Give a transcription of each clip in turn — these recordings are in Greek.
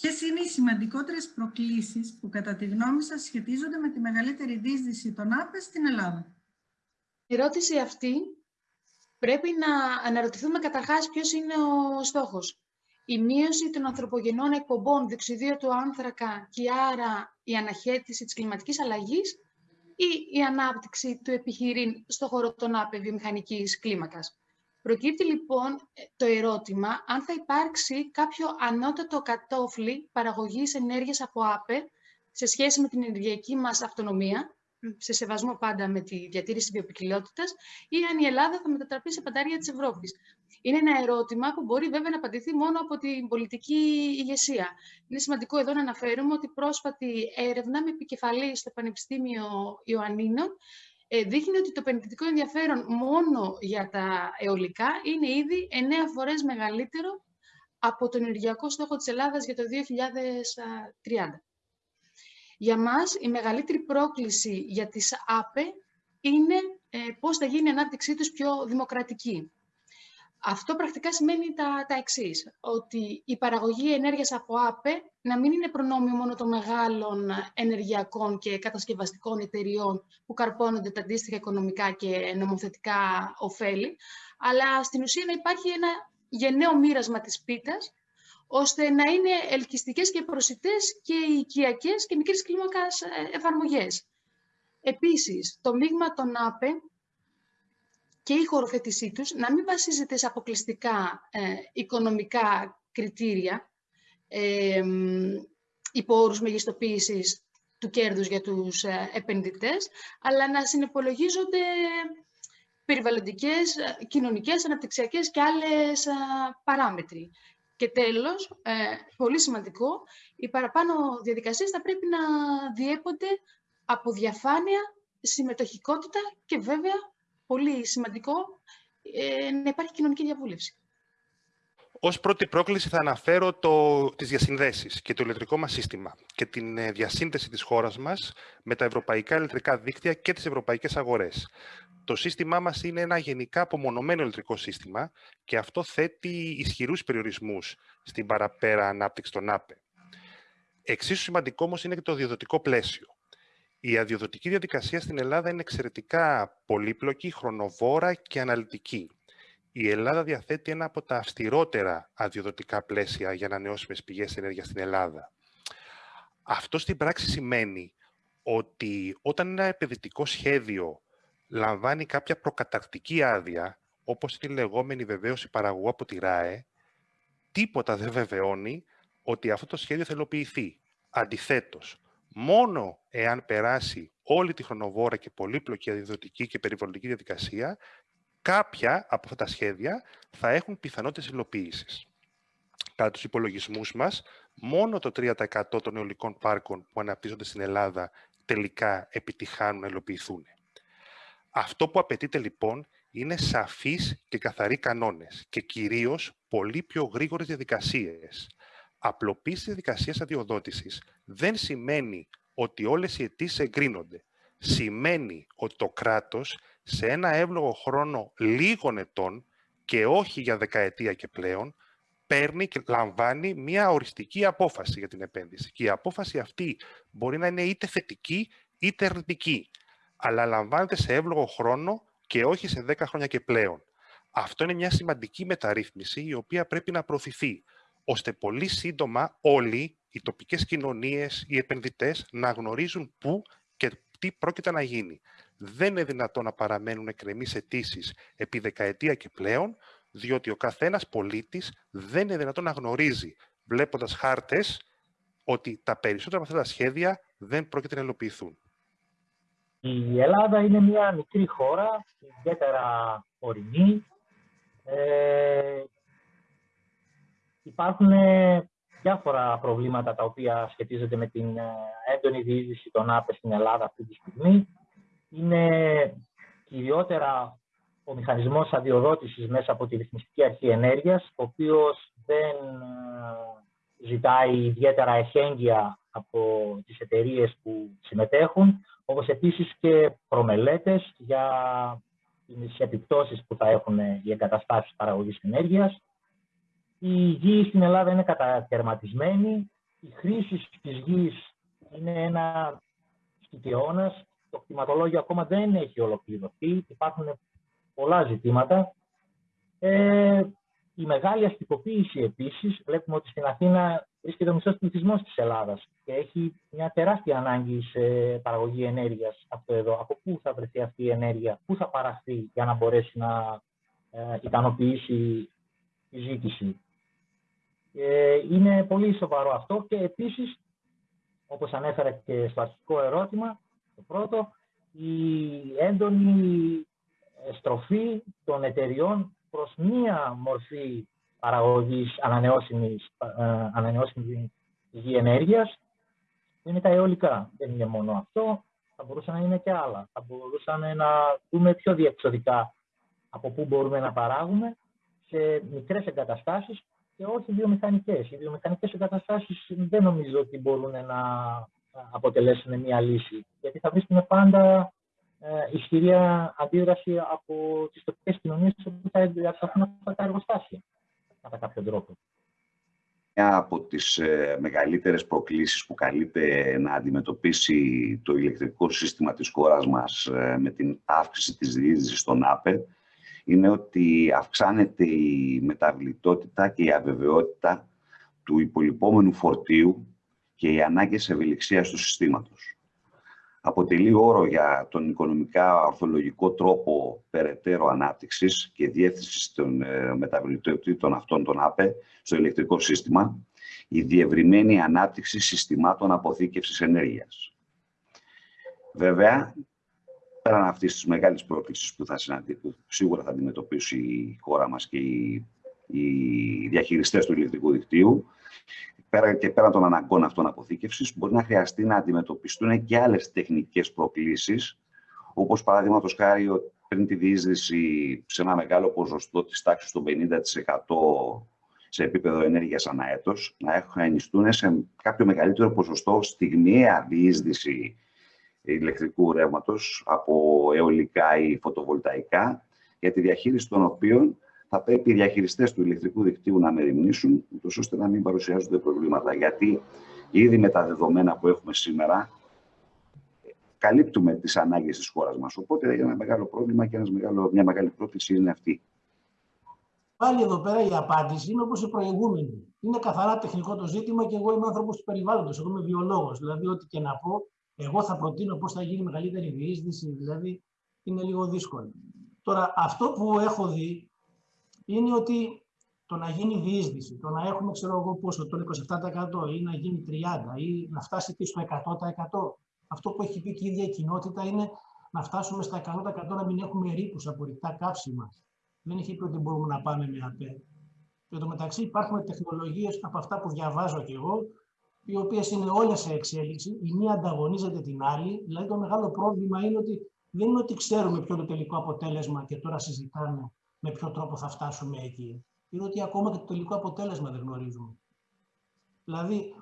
Ποιες είναι οι σημαντικότερες προκλήσεις που κατά τη γνώμη σας σχετίζονται με τη μεγαλύτερη δίσδυση των ΑΠΕ στην Ελλάδα; Η ερώτηση αυτή πρέπει να αναρωτηθούμε καταρχάς ποιος είναι ο στόχος. Η μείωση των ανθρωπογενών εκπομπών διοξιδίου του άνθρακα και άρα η αναχέτηση της κλιματικής αλλαγής ή η ανάπτυξη του επιχειρήν στο χώρο των ΑΠΕ βιομηχανικής κλίμακας. Προκύπτει λοιπόν ε, το ερώτημα αν θα υπάρξει κάποιο ανώτατο κατόφλι παραγωγής ενέργειας από ΑΠΕ σε σχέση με την ενεργειακή μας αυτονομία, σε σεβασμό πάντα με τη διατήρηση βιοποικιλότητας, ή αν η Ελλάδα θα μετατραπεί σε παντάρια της Ευρώπης. Είναι ένα ερώτημα που μπορεί βέβαια να απαντηθεί μόνο από την πολιτική ηγεσία. Είναι σημαντικό εδώ να αναφέρουμε ότι πρόσφατη έρευνα με επικεφαλή στο Πανεπιστήμιο Ιωαννίνων ε, δείχνει ότι το επενδυτικό ενδιαφέρον μόνο για τα αιωλικά είναι ήδη 9 φορές μεγαλύτερο από τον ενεργειακό στόχο της Ελλάδας για το 2030. Για μας, η μεγαλύτερη πρόκληση για τις ΑΠΕ είναι ε, πώς θα γίνει η ανάπτυξή τους πιο δημοκρατική. Αυτό πρακτικά σημαίνει τα, τα εξής ότι η παραγωγή ενέργειας από ΑΠΕ να μην είναι προνόμιο μόνο των μεγάλων ενεργειακών και κατασκευαστικών εταιριών που καρπώνονται τα αντίστοιχα οικονομικά και νομοθετικά ωφέλη, αλλά στην ουσία να υπάρχει ένα γενναίο μοίρασμα της πίτας, ώστε να είναι ελκυστικές και προσιτές και οικιακές και μικρής κλίμακας ε, εφαρμογές. Επίσης, το μείγμα των ΑΠΕ και η χωροθέτησή τους να μην βασίζεται σε αποκλειστικά ε, οικονομικά κριτήρια, ε, υπό όρους μεγιστοποίησης του κέρδους για τους ε, επενδυτές, αλλά να συνεπολογίζονται περιβαλλοντικές, ε, κοινωνικές, αναπτυξιακές και άλλες παράμετροι. Και τέλος, πολύ σημαντικό, οι παραπάνω διαδικασίες θα πρέπει να διέπονται από διαφάνεια, συμμετοχικότητα και βέβαια πολύ σημαντικό ε, να υπάρχει κοινωνική διαβούλευση. Ω πρώτη πρόκληση θα αναφέρω το, τις διασυνδέσεις και το ηλεκτρικό μας σύστημα και την ε, διασύνδεση της χώρας μας με τα ευρωπαϊκά ηλεκτρικά δίκτυα και τις ευρωπαϊκές αγορές. Το σύστημά μας είναι ένα γενικά απομονωμένο ηλεκτρικό σύστημα και αυτό θέτει ισχυρούς περιορισμούς στην παραπέρα ανάπτυξη των ΑΠΕ. Εξίσου σημαντικό όμως είναι και το διοδοτικό πλαίσιο. Η αδειοδοτική διαδικασία στην Ελλάδα είναι εξαιρετικά πολύπλοκη, χρονοβόρα και αναλυτική. Η Ελλάδα διαθέτει ένα από τα αυστηρότερα αδειοδοτικά πλαίσια για ανανεώσιμες πηγές ενέργειας στην Ελλάδα. Αυτό στην πράξη σημαίνει ότι όταν ένα επενδυτικό σχέδιο λαμβάνει κάποια προκαταρκτική άδεια, όπως είναι η λεγόμενη βεβαίωση παραγωγού από τη ΡΑΕ, τίποτα δεν βεβαιώνει ότι αυτό το σχέδιο θα υλοποιηθεί. Αντιθέτως, μόνο εάν περάσει όλη τη χρονοβόρα και πολύπλοκη αδειοδοτική και περιβαλλοντική διαδικασία, κάποια από αυτά τα σχέδια θα έχουν πιθανότητες υλοποίησης. Κατά τους υπολογισμούς μας, μόνο το 3% των αιωλικών πάρκων που αναπτύσσονται στην Ελλάδα τελικά επιτυχάνουν να υλοποιηθούν. Αυτό που απαιτείται λοιπόν είναι σαφείς και καθαροί κανόνες και κυρίως πολύ πιο γρήγορες διαδικασίες. Απλοποίηση της διαδικασίας αδειοδότησης δεν σημαίνει ότι όλες οι αιτήσεις εγκρίνονται. Σημαίνει ότι το κράτος σε ένα εύλογο χρόνο λίγων ετών και όχι για δεκαετία και πλέον, παίρνει και λαμβάνει μια οριστική απόφαση για την επένδυση. Και η απόφαση αυτή μπορεί να είναι είτε θετική είτε αρνητική, αλλά λαμβάνεται σε εύλογο χρόνο και όχι σε 10 χρόνια και πλέον. Αυτό είναι μια σημαντική μεταρρύθμιση η οποία πρέπει να προωθηθεί ώστε πολύ σύντομα όλοι οι τοπικές κοινωνίες, οι επενδυτές να γνωρίζουν πού και τι πρόκειται να γίνει. Δεν είναι δυνατόν να παραμένουν εκκρεμείς αιτήσεις επί δεκαετία και πλέον, διότι ο καθένας πολίτης δεν είναι δυνατόν να γνωρίζει, βλέποντας χάρτες, ότι τα περισσότερα από αυτά τα σχέδια δεν πρόκειται να υλοποιηθούν. Η Ελλάδα είναι μια μικρή χώρα, ιδιαίτερα ορεινή, ε, Υπάρχουν ε, διάφορα προβλήματα τα οποία σχετίζονται με την ε, έντονη διείσδυση των ΑΠΕ στην Ελλάδα αυτή τη στιγμή. Είναι κυριότερα ο μηχανισμός αδειοδότησης μέσα από τη Ρυθμιστική Αρχή Ενέργειας, ο οποίος δεν ε, ζητάει ιδιαίτερα εχέγγυα από τις εταιρείες που συμμετέχουν, όπως επίσης και προμελέτες για τις επιπτώσεις που θα έχουν οι εγκαταστάσεις παραγωγής ενέργειας. Η γη στην Ελλάδα είναι κατακαιρματισμένη. η χρήση της γης είναι ένα σκητιώνας. Το κτηματολόγιο ακόμα δεν έχει ολοκληρωθεί. Υπάρχουν πολλά ζητήματα. Ε, η μεγάλη αστικοποίηση επίσης, βλέπουμε ότι στην Αθήνα βρίσκεται ο μισός πληθυσμός της Ελλάδας και έχει μια τεράστια ανάγκη σε παραγωγή ενέργειας αυτό εδώ. Από πού θα βρεθεί αυτή η ενέργεια, πού θα παραχθεί για να μπορέσει να ε, ικανοποιήσει τη ζήτηση; Ε, είναι πολύ σοβαρό αυτό και επίσης, όπως ανέφερα και στο αρχικό ερώτημα, το πρώτο, η έντονη στροφή των εταιριών προς μία μορφή παραγωγής ανανεώσιμης, ε, ανανεώσιμης γη ενέργειας, είναι τα αιωλικά. Δεν είναι μόνο αυτό, θα μπορούσαν να είναι και άλλα. Θα μπορούσαν να δούμε πιο διεξοδικά από πού μπορούμε να παράγουμε σε μικρές εγκαταστάσεις και όχι βιομηχανικές. Οι βιομηχανικές εγκαταστάσεις δεν νομίζω ότι μπορούν να αποτελέσουν μια λύση, γιατί θα βρίσκουμε πάντα ε, ισχυρή αντίδραση από τις τοπικές κοινωνίες που θα διατραχούν αυτά τα εργοστάσια, κατά κάποιο τρόπο. Μια από τις ε, μεγαλύτερες προκλήσεις που καλείται να αντιμετωπίσει το ηλεκτρικό σύστημα της χώρας μας ε, με την αύξηση της διείσδυσης στον ΑΠΕ είναι ότι αυξάνεται η μεταβλητότητα και η αβεβαιότητα του υπολοιπόμενου φορτίου και οι ανάγκες ευελιξίας του συστήματος. Αποτελεί όρο για τον οικονομικά ορθολογικό τρόπο περαιτέρω ανάπτυξης και διεύθυνσης των ε, μεταβλητότητων αυτών των ΑΠΕ στο ηλεκτρικό σύστημα, η διευρυμένη ανάπτυξη συστημάτων αποθήκευσης ενέργειας. Βέβαια, πέραν αυτής της μεγάλης πρόκληση που, θα που σίγουρα θα αντιμετωπίσει η χώρα μας και οι, οι διαχειριστές του ηλεκτρικού δικτύου, πέρα και πέραν των αναγκών αυτών αποθήκευσης, μπορεί να χρειαστεί να αντιμετωπιστούν και άλλες τεχνικές προκλήσεις, όπως παραδείγματος χάρη πριν τη διείσδυση σε ένα μεγάλο ποσοστό της τάξης των 50% σε επίπεδο ενέργειας ανά έτος, να ενιστούν σε κάποιο μεγαλύτερο ποσοστό στιγμιαία διείσδυση ηλεκτρικού ρεύματος από αιωλικά ή φωτοβολταϊκά, για τη διαχείριση των οποίων θα πρέπει οι διαχειριστές του ηλεκτρικού δικτύου να μεριμνήσουν, ώστε να μην παρουσιάζονται προβλήματα. Γιατί ήδη με τα δεδομένα που έχουμε σήμερα, καλύπτουμε τις ανάγκες της χώρας μας. Οπότε ένα μεγάλο πρόβλημα και ένας μεγάλο, μια μεγάλη πρόκληση είναι αυτή. Πάλι εδώ πέρα η απάντηση είναι όπως η προηγούμενη. Είναι καθαρά τεχνικό το ζήτημα και εγώ είμαι άνθρωπος του περιβάλλοντος. Εγώ είμαι βιολόγος. Δηλαδή, ό,τι και να πω, εγώ θα προτείνω πώς θα γίνει μεγαλύτερη διείσδυση, δηλαδή είναι λίγο δύσκολο. Τώρα, αυτό που έχω δει είναι ότι το να γίνει διείσδυση, το να έχουμε, ξέρω εγώ πόσο, το 27% ή να γίνει 30% ή να φτάσει και στο 100%. Αυτό που έχει πει και η ίδια η κοινότητα είναι να φτάσουμε στα 100% να μην έχουμε ρήπους από ρηκτά κάψιμα. Δεν έχει πει ότι μπορούμε να πάμε με ΑΠΕ. Και το μεταξύ υπάρχουν τεχνολογίες από αυτά που διαβάζω κι εγώ, οι οποίες είναι όλες σε εξέλιξη, η μία ανταγωνίζεται την άλλη. Δηλαδή το μεγάλο πρόβλημα είναι ότι δεν είναι ότι ξέρουμε ποιο είναι το τελικό αποτέλεσμα και τώρα συζητάμε με ποιο τρόπο θα φτάσουμε εκεί. Είναι ότι ακόμα και το τελικό αποτέλεσμα δεν γνωρίζουμε. Δηλαδή,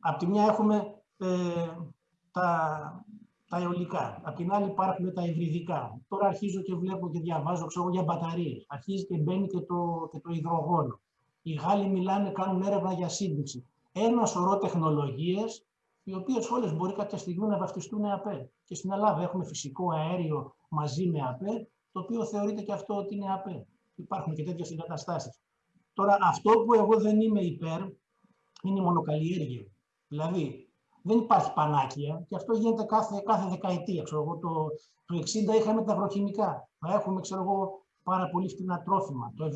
από τη μια έχουμε ε, τα, τα αιωλικά, απ' την άλλη υπάρχουν τα υβριδικά. Τώρα αρχίζω και βλέπω και διαβάζω ξέρω, για μπαταρίες. Αρχίζει και μπαίνει και το, και το υδρογόνο. Οι Γάλλοι μιλάνε, κάνουν έρευνα για σύντηση ένας σωρό τεχνολογίες, οι οποίες όλες μπορεί κάποια στιγμή να βαφτιστούν ΑΠΕ. Και στην Ελλάδα έχουμε φυσικό αέριο μαζί με ΑΠΕ, το οποίο θεωρείται και αυτό ότι είναι ΑΠΕ. Υπάρχουν και τέτοιες εγκαταστάσεις. Τώρα, αυτό που εγώ δεν είμαι υπέρ είναι η μονοκαλλιέργεια. Δηλαδή, δεν υπάρχει πανάκια και αυτό γίνεται κάθε, κάθε δεκαετία. Ξέρω εγώ, το, το 60 είχαμε τα αγροχημικά. Θα έχουμε ξέρω εγώ, πάρα πολύ φτηνά τρόφιμα. Το 70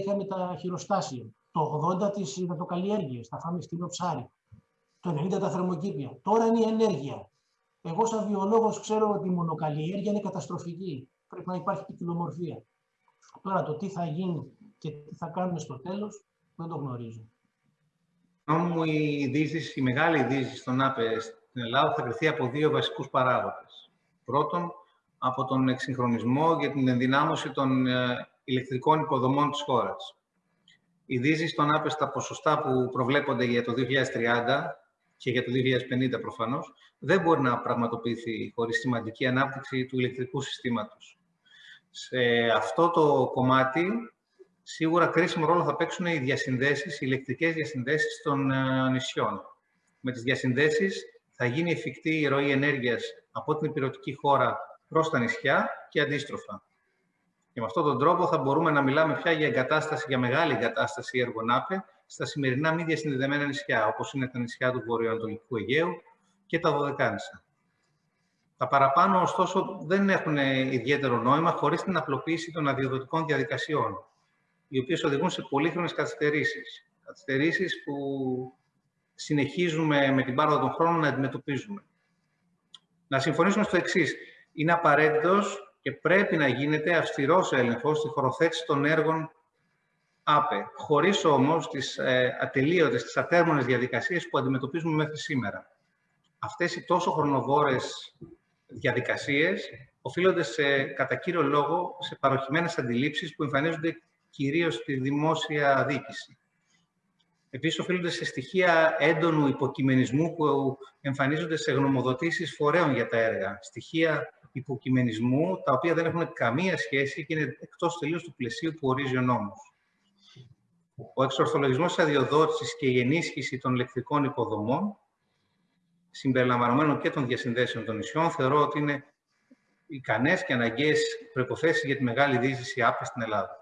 είχαμε τα χειροστάσια το 80 τις υδατοκαλλιέργειες, θα φάμε στήλο ψάρι, το 90 τα θερμοκήπια. Τώρα είναι η ενέργεια. Εγώ σαν βιολόγος ξέρω ότι η μονοκαλλιέργεια είναι καταστροφική. Πρέπει να υπάρχει ποικιλομορφία. Τώρα το τι θα γίνει και τι θα κάνουμε στο τέλος δεν το γνωρίζω. Μου η, δίζηση, η μεγάλη δίζηση στον ΑΠΕ στην Ελλάδα θα κρυθεί από δύο βασικούς παράγοντες. Πρώτον, από τον εξυγχρονισμό για την ενδυνάμωση των ε, ηλεκτρικών υποδομών της χώρας η δύση στον άπεστα ποσοστά που προβλέπονται για το 2030 και για το 2050 προφανώς, δεν μπορεί να πραγματοποιηθεί χωρίς σημαντική ανάπτυξη του ηλεκτρικού συστήματος. Σε αυτό το κομμάτι, σίγουρα κρίσιμο ρόλο θα παίξουν οι διασυνδέσεις, οι ηλεκτρικές διασυνδέσεις των ε, νησιών. με τις διασυνδέσεις θα γίνει εφικτή η ροή ενέργειας από την υπηρετική χώρα προς τα νησιά και αντίστροφα. Και με αυτόν τον τρόπο θα μπορούμε να μιλάμε πια για εγκατάσταση, για μεγάλη εγκατάσταση έργων ΑΠΕ στα σημερινά μη διασυνδεδεμένα νησιά, όπως είναι τα νησιά του Βορειοανατολικού Αιγαίου και τα Δωδεκάνησα. Τα παραπάνω, ωστόσο, δεν έχουν ιδιαίτερο νόημα χωρίς την απλοποίηση των αδειοδοτικών διαδικασιών, οι οποίες οδηγούν σε πολύχρονες καθυστερήσεις. Καθυστερήσεις που συνεχίζουμε με την πάροδο των χρόνων να αντιμετωπίζουμε. Να συμφωνήσουμε στο εξής. Είναι απαραίτητος και πρέπει να γίνεται αυστηρός έλεγχος στη χωροθέτηση των έργων ΑΠΕ, χωρίς όμως τις ε, ατελείωτες, τις ατέρμονες διαδικασίες που αντιμετωπίζουμε μέχρι σήμερα. Αυτές οι τόσο χρονοβόρες διαδικασίες οφείλονται σε, κατά κύριο λόγο σε παροχημένες αντιλήψεις που εμφανίζονται κυρίως στη δημόσια διοίκηση. Επίσης, οφείλονται σε στοιχεία έντονου υποκειμενισμού που εμφανίζονται σε γνωμοδοτήσεις φορέων για τα έργα. Στοιχεία υποκειμενισμού, τα οποία δεν έχουν καμία σχέση και είναι εκτός τελείως του πλαισίου που ορίζει ο νόμος. Ο εξορθολογισμός αδειοδότησης και η ενίσχυση των λεκτικών υποδομών, συμπεριλαμβανομένων και των διασυνδέσεων των νησιών, θεωρώ ότι είναι ικανές και αναγκαίες προϋποθέσεις για τη μεγάλη δίζηση άπη στην Ελλάδα.